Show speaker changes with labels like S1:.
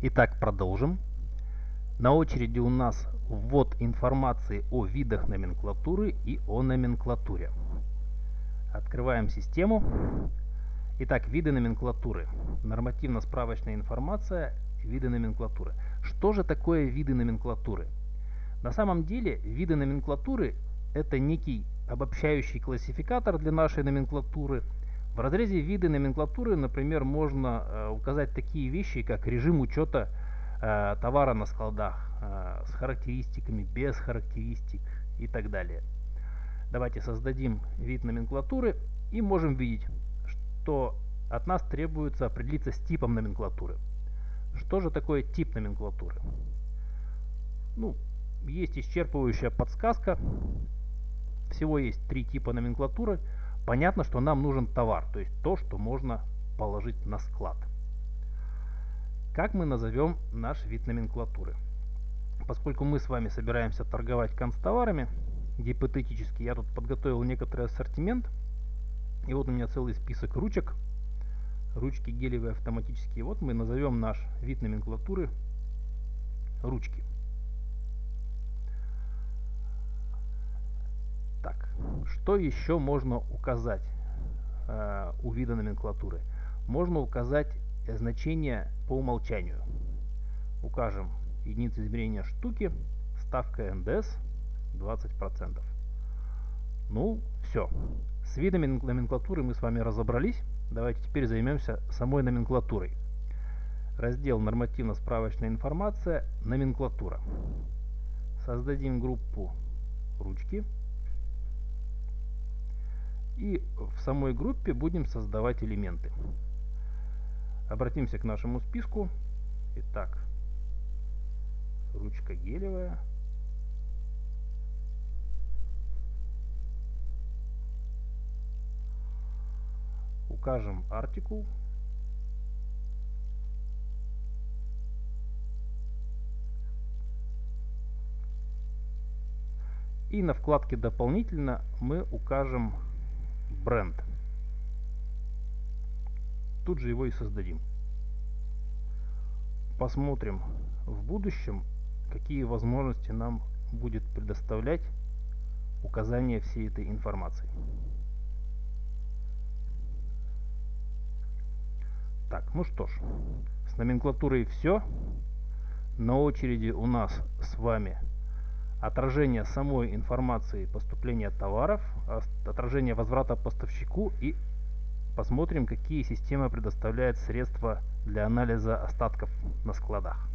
S1: Итак, продолжим. На очереди у нас ввод информации о видах номенклатуры и о номенклатуре. Открываем систему. Итак, виды номенклатуры. Нормативно-справочная информация, виды номенклатуры. Что же такое виды номенклатуры? На самом деле, виды номенклатуры – это некий обобщающий классификатор для нашей номенклатуры. В разрезе виды номенклатуры, например, можно э, указать такие вещи, как режим учета э, товара на складах э, с характеристиками, без характеристик и так далее. Давайте создадим вид номенклатуры и можем видеть, что от нас требуется определиться с типом номенклатуры. Что же такое тип номенклатуры? Ну, есть исчерпывающая подсказка. Всего есть три типа номенклатуры. Понятно, что нам нужен товар, то есть то, что можно положить на склад. Как мы назовем наш вид номенклатуры? Поскольку мы с вами собираемся торговать констоварами, гипотетически я тут подготовил некоторый ассортимент. И вот у меня целый список ручек. Ручки гелевые автоматические. Вот мы назовем наш вид номенклатуры ручки. Что еще можно указать э, у вида номенклатуры? Можно указать значение по умолчанию. Укажем единицы измерения штуки, ставка НДС 20%. Ну, все. С видами номенклатуры мы с вами разобрались. Давайте теперь займемся самой номенклатурой. Раздел «Нормативно-справочная информация. Номенклатура». Создадим группу «Ручки». И в самой группе будем создавать элементы. Обратимся к нашему списку. Итак, ручка гелевая. Укажем артикул. И на вкладке «Дополнительно» мы укажем бренд. Тут же его и создадим. Посмотрим в будущем, какие возможности нам будет предоставлять указание всей этой информации. Так, ну что ж, с номенклатурой все. На очереди у нас с вами отражение самой информации поступления товаров, отражение возврата поставщику и посмотрим, какие системы предоставляют средства для анализа остатков на складах.